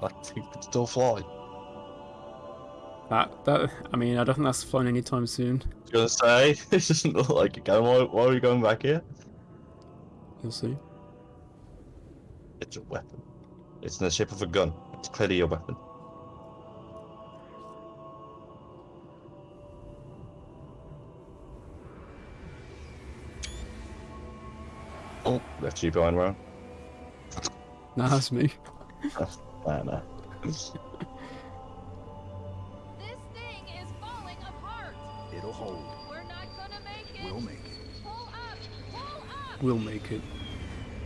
Thing could still fly. That that I mean I don't think that's flying anytime soon. I was gonna say, it doesn't look like it going. Why, why are we going back here? You'll see. It's a weapon. It's in the shape of a gun. It's clearly a weapon. Oh, left you behind round. Nah, that's me. Nah, nah. This thing is falling apart. It'll hold. We're not gonna make it. We'll make it. Pull up. Pull up. We'll make it.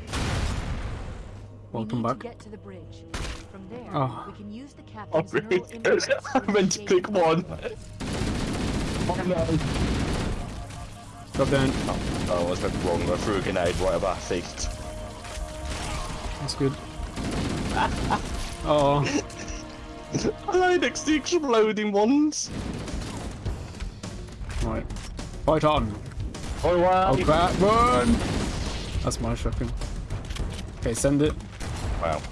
We Welcome need back. To get to the bridge. From there, Oh. we can use the Oh, captain's really? neural implants I meant to escape click one. network. Oh no. Drop down. Oh, oh, I was went wrong. I threw a grenade right at our feet. That's good. Oh, I like next to the exploding ones. right. Fight on. Oh wow. Oh crap, run! That's my shotgun. Okay, send it. Wow.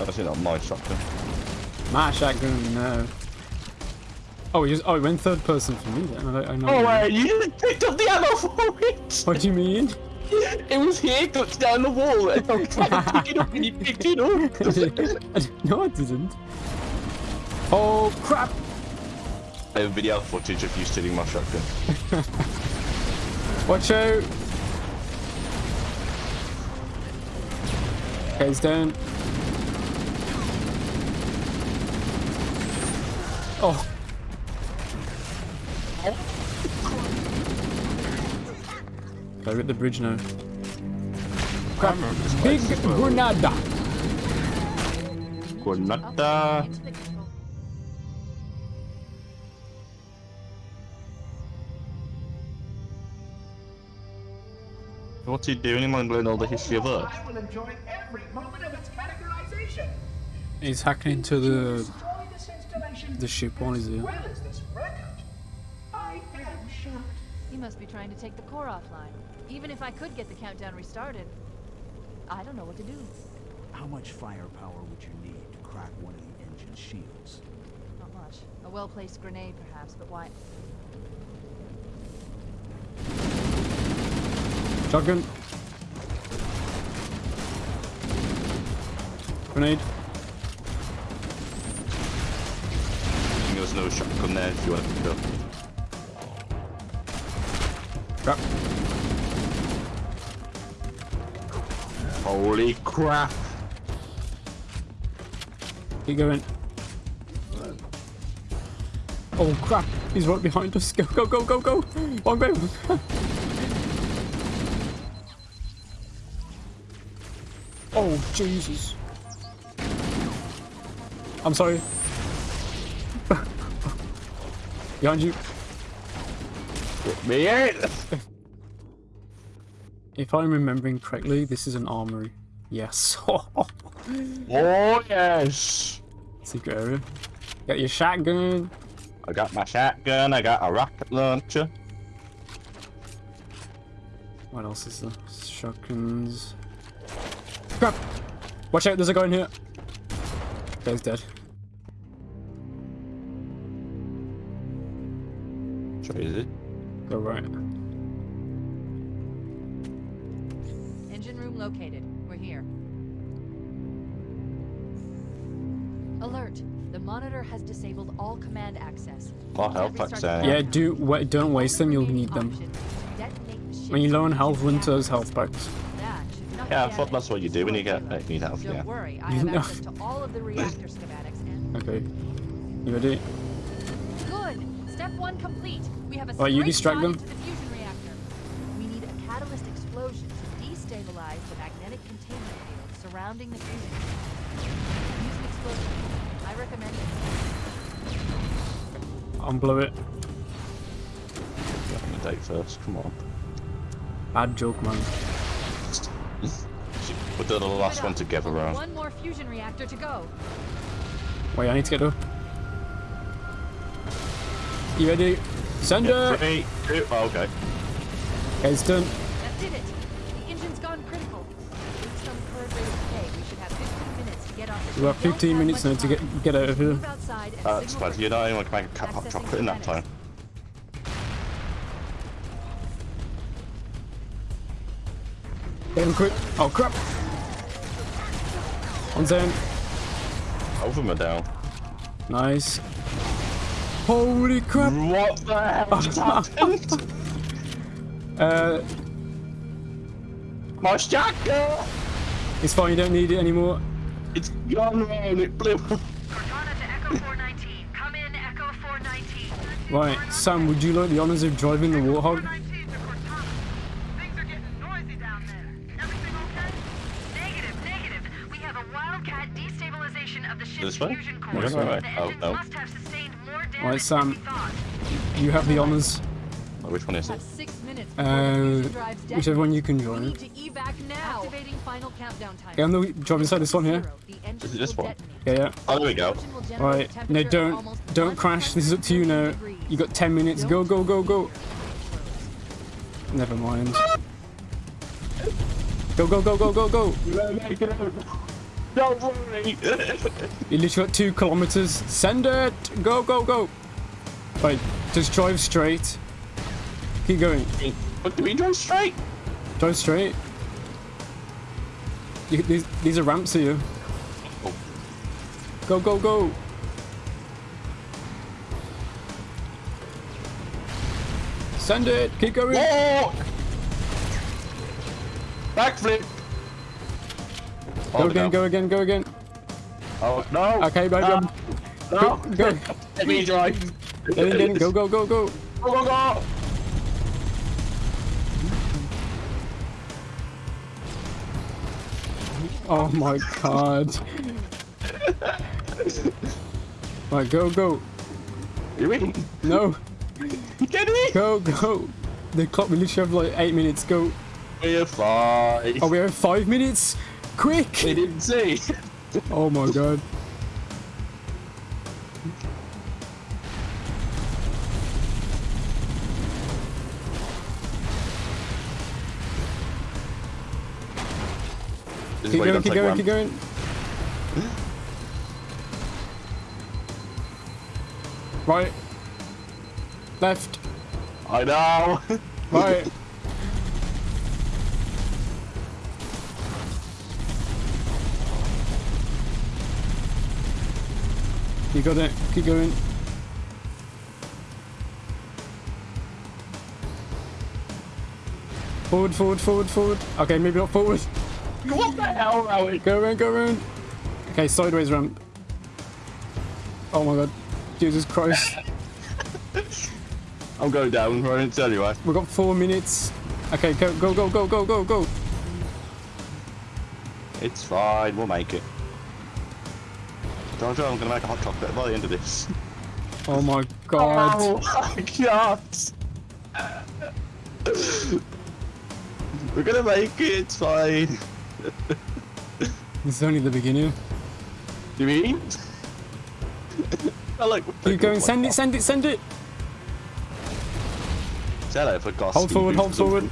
Obviously not my shotgun. My shotgun, no. Oh, he just, oh, he went third person for me then. I, I know. Oh wait, you just picked up the ammo for it! What do you mean? It was here, clipped down the wall, and I was trying to pick it up, and you picked it up. no, I didn't. Oh crap! I have video footage of you stealing my shotgun. Watch out! Okay, he's down. Oh. Okay, we're at the bridge now. Crap. Big Granada! Granada. Into the control. What's he doing? Am I learning all the history of Earth? I will enjoy every moment of its categorization. He's hacking into the Destroy this installation. the ship while he's here. Well as this record. I am shocked. He must be trying to take the core offline. Even if I could get the countdown restarted, I don't know what to do. How much firepower would you need to crack one of the engine's shields? Not much. A well-placed grenade, perhaps, but why? Shotgun. Grenade. There's no shotgun there if you want to pick it up. Holy crap! Keep going. Oh crap! He's right behind us. Go, go, go, go, go! One go! oh Jesus! I'm sorry. behind you. Me it! If I'm remembering correctly, this is an armory. Yes. Oh yes! Secret area. Got your shotgun. I got my shotgun, I got a rocket launcher. What else is there? Shotguns. Crap! Watch out, there's a guy in here. Guy's dead. Is it? Go right. Engine room located. We're here. Alert! The monitor has disabled all command access. Oh, health packs the there. Yeah, do wa- don't waste them. You'll need them. Option. Detonate the ship When you low on health, run to those health packs. That should not Yeah, I thought that's what you do when you get payload. uh, need health, Don't yeah. worry, I have access to all of the reactor schematics and Okay. You ready? good. Step one complete. We have a Alright, you straight distract them. the fusion reactor. We need a catalyst explosion to destabilize the magnetic containment field surrounding the fusion. Use an explosion. I recommend it. Unblow it. Open the date first, come on. Bad joke, man. We'll do the last one together, Only round. One more fusion reactor to go. Wait, I need to get up. You ready? Send Yeah, her! three, two, oh, okay. Okay, it's done. That did it. The engine's gone critical. Based on the current rate of decay, we should have 15 minutes to get on We've got 15 minutes now to get get out of here. Move outside and That's signal bad. for You know anyone can make a cat hot Accessing chocolate in that time. cosmetics. Get him quick. Oh crap! One's down. Both of them are down. Nice. Holy crap! What the hell just happened? Uh, My shotgun! it's fine. You don't need it anymore. It's gone wrong. It blew. Cortana to Echo 419. Come in, Echo 419. Right, Sam. Would you like the honors of driving the Warthog? 419 to Cortana. Things are getting noisy down there. Everything okay? Negative, negative. We have a Wildcat destabilization of the ship's This way? fusion core. This Oh, no. Must have sustained more damage Right, Sam. than we thought. You have the honors. Which one is it? six Uh, the fusion drives whichever one you can We join. need to evac now. Activating final countdown time. Yeah, I'm the driving inside this one here. Zero. Is it this one? Yeah, yeah. Oh, there we go. Explosion will generate Right. No, don't don't crash. This is up to you now. You got 10 minutes. Go, go, go, go. Never mind. Go, go, go, go, go, go. Don't worry. You literally got two kilometers. Send it. Go, go, go. Right, just drive straight. Keep going. But do we drive straight? Drive straight. You, these, these are ramps here. Oh. Go, go, go. Send it. Keep going. Whoa! Backflip. Go again, go again, go again. Oh no! Okay, No! go. No! Go. Let me drive. Get in, get in. Go, go, go, go. Go go go! Oh my god. Right, go, go. You in? No, get me? go, go. The clock, we literally have like eight minutes. Go. We're fine. Oh, we have five minutes. Quick. They didn't see. Oh my god. Keep going, keep going, keep going. Right. Left. I know. Right. You got it. Keep going. Forward, forward, forward, forward. Okay, maybe not forward. what the hell, Rowan? Go around, go around. Okay, sideways ramp. Oh my god. Jesus Christ. I'm going down. I didn't tell you. I. We've got four minutes. Okay, go, go, go, go, go, go, go. It's fine. We'll make it. Don't you? I'm gonna make a hot chocolate by the end of this. Oh my god. Oh my god! We're gonna make it. It's fine. This is only the beginning. You mean? I like. Keep going, send it, send it, send it. Sell it for cost. Hold forward, hold forward.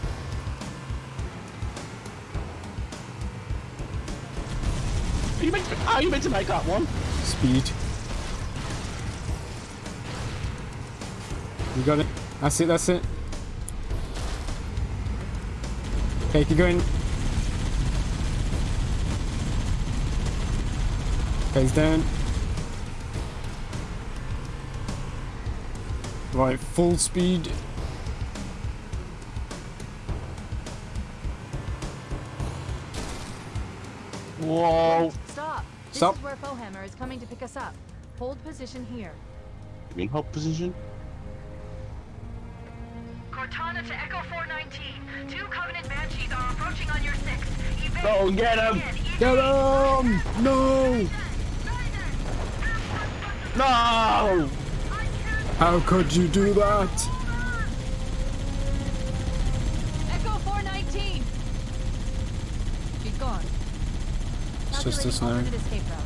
Are you meant to, are you meant to make that one? Speed. You got it. That's it, that's it. Okay, keep going. Okay, he's down. Right, full speed. Whoa! Stop. This Stop. is where Foehammer is coming to pick us up. Hold position here. You mean hold position? Cortana to Echo 419. Two Covenant Banshees are approaching on your six. Evade. Go get him! Get him! No! No! How could you do that? Just us Calculating now. alternate escape route.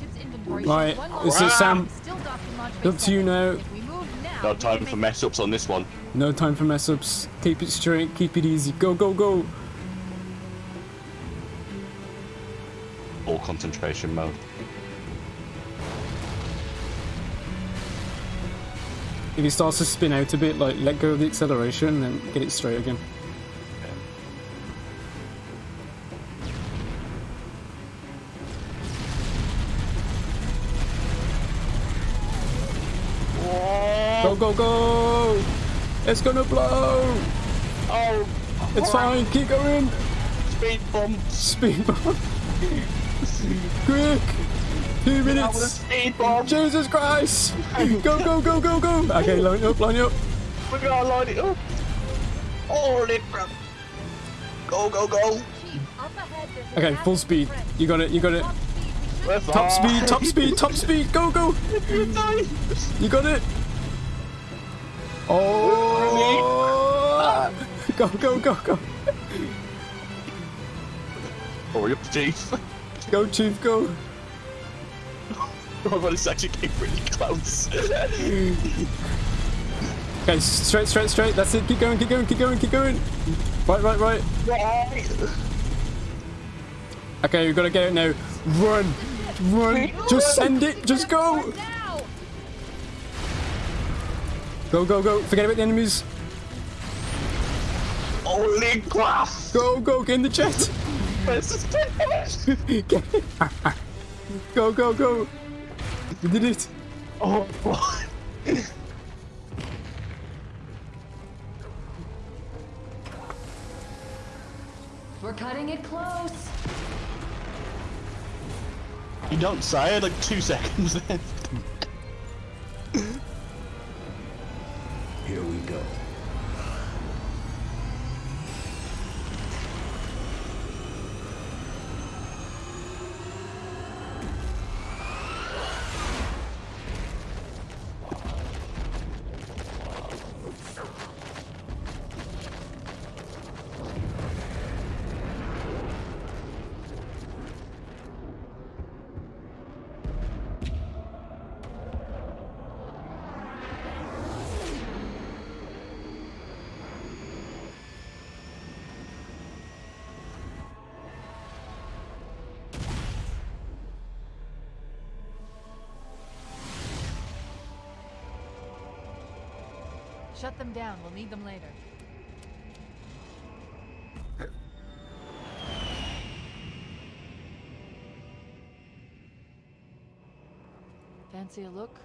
Ship's inventory Right, shows one this is Sam. Still docked in launch Up to you now. If we move now, No time for mess ups on this one. No time for mess ups. Keep it straight, keep it easy. Go, go, go. All concentration mode. If he starts to spin out a bit, like let go of the acceleration and then get it straight again. Go go go! It's gonna blow! Oh, It's fine, keep going! speed bump! Speed bump! Quick! Two Out with a minutes! speed bump! Jesus Christ! Go go go go go! Okay, line up, line up. We gotta line it up! Holy crap! Go, go, go! Chief, up ahead there's a Okay, full speed. You got it, you got it. Top speed, we should We're Top speed, top speed, top speed, go go! You got it! Oh! Go go go go! Oh, Hurry up, Chief! Go Chief, go! Oh my god, it's actually getting really close. Okay, straight, straight, straight. That's it. Keep going, keep going, keep going, keep going. Right, right, right. Right. Okay, we've gotta get it now. Run, run. Just send it. Just go. Go, go, go. Forget about the enemies. Holy crap! Go, go. Get in the jet. Where's the speed? Get it. Go, go, go. We did it. Oh, boy. We're cutting it close. You don't say it like two seconds left. Shut them down. We'll need them later. Fancy a look?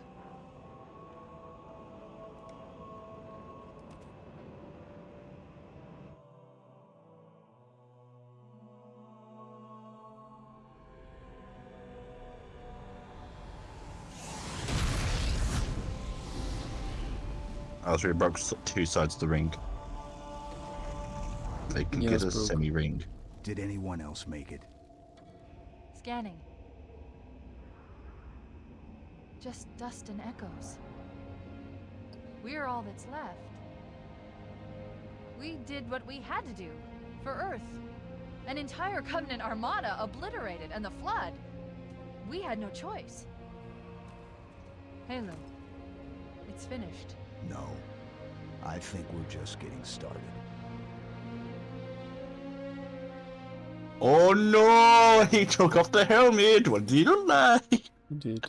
I was really broke s- two sides of the ring. They can Yeah, get a broke. semi ring. Did anyone else make it? Scanning. Just dust and echoes. We're all that's left. We did what we had to do for Earth. An entire Covenant armada obliterated, and the Flood. We had no choice. Halo. It's finished. No. I think we're just getting started. Oh no! He took off the helmet! What did you lie? You did.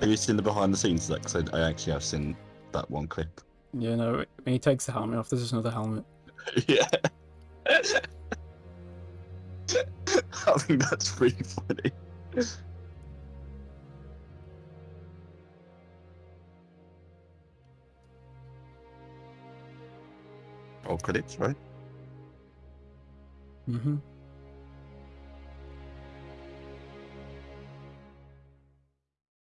Have you seen the behind the scenes of that? 'Cause I, I actually have seen that one clip. Yeah, no. When he takes the helmet off, there's just another helmet. yeah. I think that's pretty funny. Oh, credits, right? Mm-hmm.